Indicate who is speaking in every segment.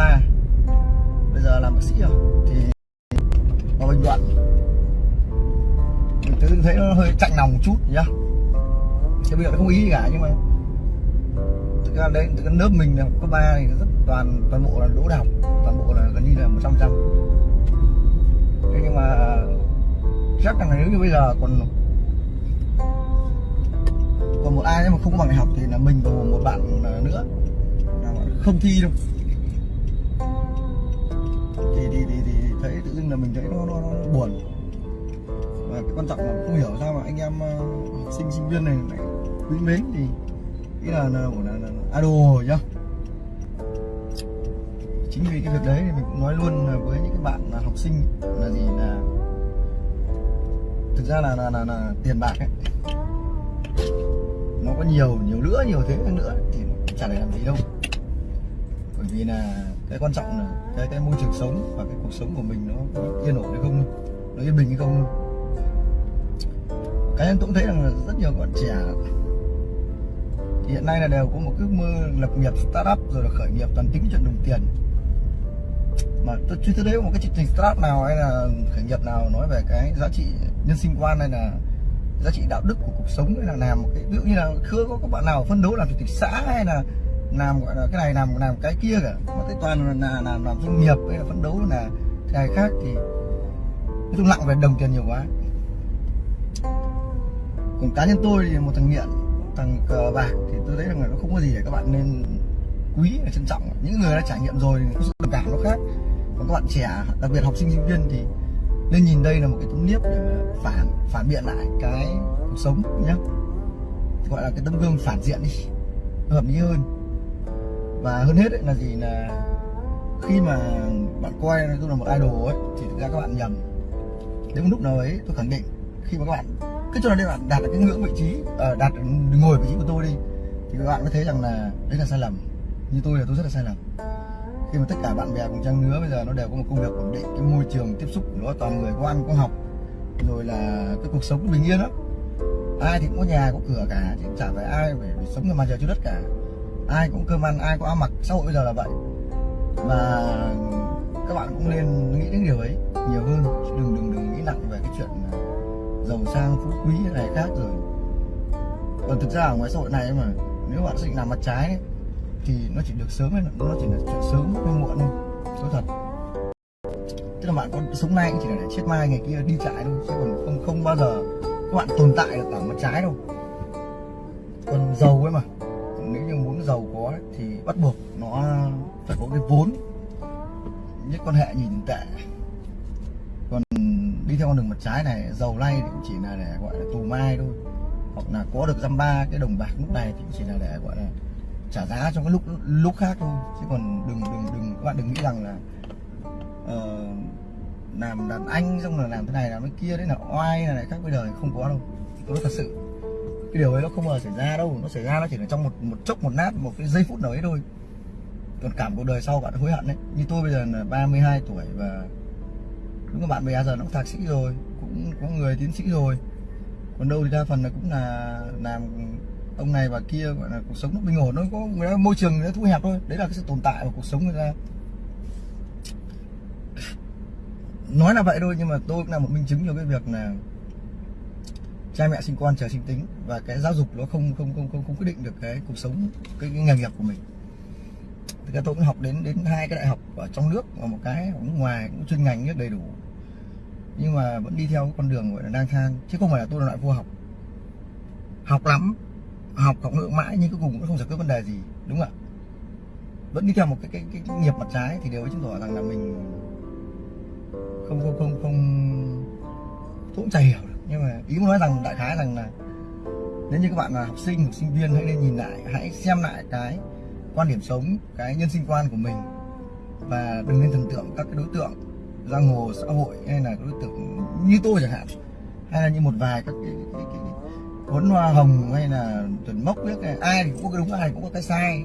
Speaker 1: ba bây giờ làm bác sĩ rồi. Thì vào bình luận. Mình tự thấy nó hơi chạnh lòng một chút nhá cái bây giờ nó không ý gì cả, nhưng mà thực ra đây cái lớp mình là cấp ba thì rất toàn toàn bộ là lỗ đại học toàn bộ là gần như là một trăm trăm. Thế nhưng mà chắc là nếu như bây giờ còn còn một ai mà không có bằng đại học thì là mình và một bạn nữa. Là không thi đâu. Là mình thấy nó, nó, nó buồn. Và cái quan trọng là không hiểu sao mà anh em uh, học sinh sinh viên này lại quý mến thì ý là là, là, là, là idol rồi nhá. Chính vì cái việc đấy thì mình cũng nói luôn là với những cái bạn là học sinh là gì là thực ra là là, là, là tiền bạc ấy. Nó có nhiều nhiều nữa nhiều thế nữa thì nó chả để làm gì đâu. Bởi vì là cái quan trọng là cái cái môi trường sống và cái cuộc sống của mình nó yên ổn hay không nó yên bình hay không cá nhân tôi cũng thấy rằng là rất nhiều bạn trẻ thì hiện nay là đều có một ước mơ lập nghiệp startup rồi là khởi nghiệp toàn tính chuyện đồng tiền. Mà tôi chưa thấy đấy một cái chương trình startup nào hay là khởi nghiệp nào nói về cái giá trị nhân sinh quan hay là giá trị đạo đức của cuộc sống hay là làm một cái, ví dụ như là chưa có các bạn nào phân đấu làm chủ tịch xã hay là làm gọi là cái này làm làm cái kia cả. Mà tới toàn là làm làm doanh nghiệp hay là phấn đấu là cái khác thì nói chung nặng về đồng tiền nhiều quá. Còn cá nhân tôi thì một thằng nghiện thằng cờ bạc thì tôi thấy rằng là nó không có gì để các bạn nên quý và trân trọng. Những người đã trải nghiệm rồi thì sự đồng cảm nó khác. Còn các bạn trẻ, đặc biệt học sinh sinh viên thì nên nhìn đây là một cái tấm niếp để mà phản phản biện lại cái cuộc sống nhé gọi là cái tấm gương phản diện đi hợp lý hơn và hơn hết ấy là gì là khi mà bạn coi tôi là một idol ấy thì thực ra các bạn nhầm. Đến một lúc nào ấy tôi khẳng định khi mà các bạn cứ cho là bạn đạt được cái ngưỡng vị trí uh, đạt ngồi vị trí của tôi đi thì các bạn mới thấy rằng là đấy là sai lầm. Như tôi là tôi rất là sai lầm. Khi mà tất cả bạn bè cùng trang lứa bây giờ nó đều có một công việc ổn định cái môi trường tiếp xúc của nó toàn người có ăn có học rồi là cái cuộc sống bình yên lắm. Ai thì cũng có nhà có cửa cả chứ chả phải ai phải, phải sống ở mặt trời dưới đất cả ai cũng cơm ăn ai có áo mặc. Xã hội bây giờ là vậy. Và các bạn cũng nên nghĩ đến điều ấy nhiều hơn. Đừng đừng đừng nghĩ nặng về cái chuyện giàu sang phú quý này khác rồi. Còn thực ra ở ngoài xã hội này mà nếu bạn định làm mặt trái ấy, thì nó chỉ được sớm nó chỉ là chuyện sớm hay muộn thôi. Số thật. Tức là bạn có sống nay cũng chỉ là để chết mai ngày kia đi chạy thôi chứ còn không không bao giờ các bạn tồn tại được ở mặt trái đâu. Còn giàu ấy mà nếu như muốn giàu có ấy, thì bắt buộc nó phải có cái vốn nhất quan hệ nhìn tệ. Còn đi theo con đường mặt trái này giàu nay thì cũng chỉ là để gọi là tù mai thôi. Hoặc là có được dăm ba cái đồng bạc lúc này thì cũng chỉ là để gọi là trả giá trong cái lúc lúc khác thôi. Chứ còn đừng đừng đừng các bạn đừng nghĩ rằng là uh, làm đàn anh xong rồi làm thế này làm cái kia đấy là oai là này khác bây giờ không có đâu. Tôi nói thật sự cái điều ấy nó không bao giờ xảy ra đâu nó xảy ra nó chỉ là trong một một chốc một nát một cái giây phút nào ấy thôi. Còn cảm cuộc đời sau bạn hối hận đấy như tôi bây giờ là 32 tuổi và đúng là bạn bè giờ nó cũng thạc sĩ rồi cũng có người tiến sĩ rồi. Còn đâu thì đa phần là cũng là làm ông này và kia gọi là cuộc sống nó bình ổn nó có người ta, môi trường nó thu hẹp thôi. Đấy là cái sự tồn tại của cuộc sống người ta. Nói là vậy thôi nhưng mà tôi cũng là một minh chứng cho cái việc là cha mẹ sinh con trời sinh tính và cái giáo dục nó không không không không, không quyết định được cái cuộc sống cái, cái nghề nghiệp của mình. Thì tôi cũng học đến đến hai cái đại học ở trong nước và một cái ở nước ngoài cũng chuyên ngành rất đầy đủ. Nhưng mà vẫn đi theo con đường gọi là đang thang chứ không phải là tôi là loại vô học. Học lắm học học lượng mãi nhưng cuối cùng cũng không giải quyết vấn đề gì đúng không ạ? Vẫn đi theo một cái cái, cái, cái nghiệp mặt trái thì đều chứng tỏ rằng là mình không không không không tôi cũng chả hiểu nhưng mà ý muốn nói rằng đại khái rằng là nếu như các bạn là học sinh hoặc sinh viên hãy nên nhìn lại hãy xem lại cái quan điểm sống cái nhân sinh quan của mình. Và đừng nên thần tượng các cái đối tượng giang hồ xã hội hay là đối tượng như tôi chẳng hạn. Hay là như một vài các cái, cái, cái, cái huấn hoa hồng hay là chuẩn mốc biết này ai thì cũng có cái đúng ai cũng có cái sai.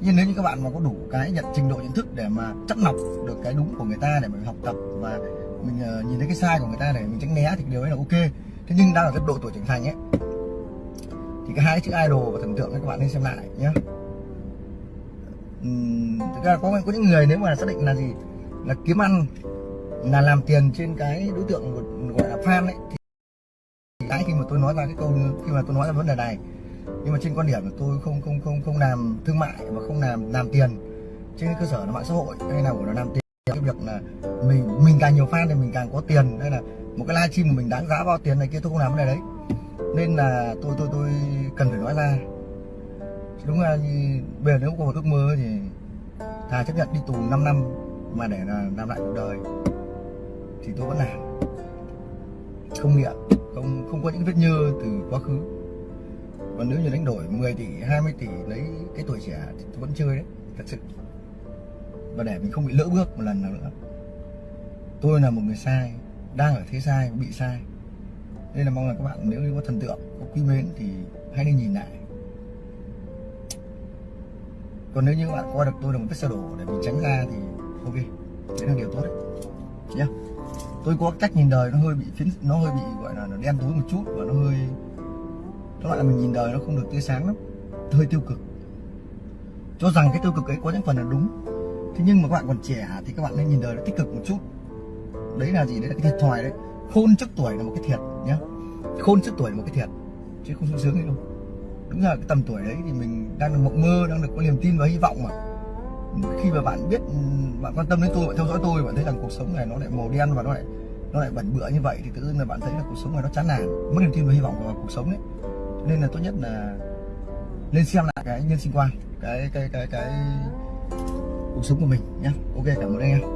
Speaker 1: Nhưng nếu như các bạn mà có đủ cái nhận trình độ nhận thức để mà chắt lọc được cái đúng của người ta để mà học tập và mình uh, nhìn thấy cái sai của người ta để mình tránh né thì điều ấy là ok. Thế nhưng đang ở cái độ tuổi trưởng thành ấy thì cái hai chữ idol và thần tượng các bạn nên xem lại nhé uhm, thực ra có có những người nếu mà xác định là gì? Là kiếm ăn là làm tiền trên cái đối tượng gọi là fan ấy thì cái khi mà tôi nói ra cái câu khi mà tôi nói ra vấn đề này nhưng mà trên quan điểm là tôi không không không không làm thương mại và không làm làm tiền trên cơ sở là mạng xã hội hay là của nó làm tiền việc là mình mình càng nhiều fan thì mình càng có tiền. Hay là một cái livestream của mình đáng giá bao tiền này kia, tôi không làm cái này đấy. Nên là tôi tôi tôi cần phải nói ra. Đúng là như bây giờ nếu có một ước mơ thì thà chấp nhận đi tù 5 năm mà để là làm lại cuộc đời thì tôi vẫn làm. Không nghiện, không không có những vết nhơ từ quá khứ. Còn nếu như đánh đổi 10 tỷ 20 tỷ lấy cái tuổi trẻ thì tôi vẫn chơi đấy, thật sự và để mình không bị lỡ bước một lần nào nữa. Tôi là một người sai, đang ở thế sai, bị sai. Nên là mong là các bạn nếu như có thần tượng, có quý mến thì hãy đi nhìn lại. Còn nếu như các bạn coi được tôi là một vết xe đổ, để mình tránh ra thì ok đấy là điều tốt đấy. Nhá. Tôi có cách nhìn đời nó hơi bị phiến, nó hơi bị, gọi là, nó đen tối một chút và nó hơi nó lại là mình nhìn đời nó không được tươi sáng lắm, hơi tiêu cực. Cho rằng cái tiêu cực ấy có những phần là đúng thế nhưng mà các bạn còn trẻ thì các bạn nên nhìn đời nó tích cực một chút. Đấy là gì? Đấy là cái thiệt thòi đấy. Khôn trước tuổi là một cái thiệt nhá. Khôn trước tuổi là một cái thiệt, chứ không sung sướng gì đâu. Đúng là cái tầm tuổi đấy thì mình đang được mộng mơ, đang được có niềm tin và hy vọng mà. Khi mà bạn biết, bạn quan tâm đến tôi, bạn theo dõi tôi, bạn thấy rằng cuộc sống này nó lại màu đen và nó lại nó lại bẩn bựa như vậy, thì tự dưng là bạn thấy là cuộc sống này nó chán nản, mất niềm tin và hy vọng vào cuộc sống đấy. Nên là tốt nhất là lên xem lại cái nhân sinh quan cái cái cái cái cuộc sống của mình nhé, ok cảm ơn anh em.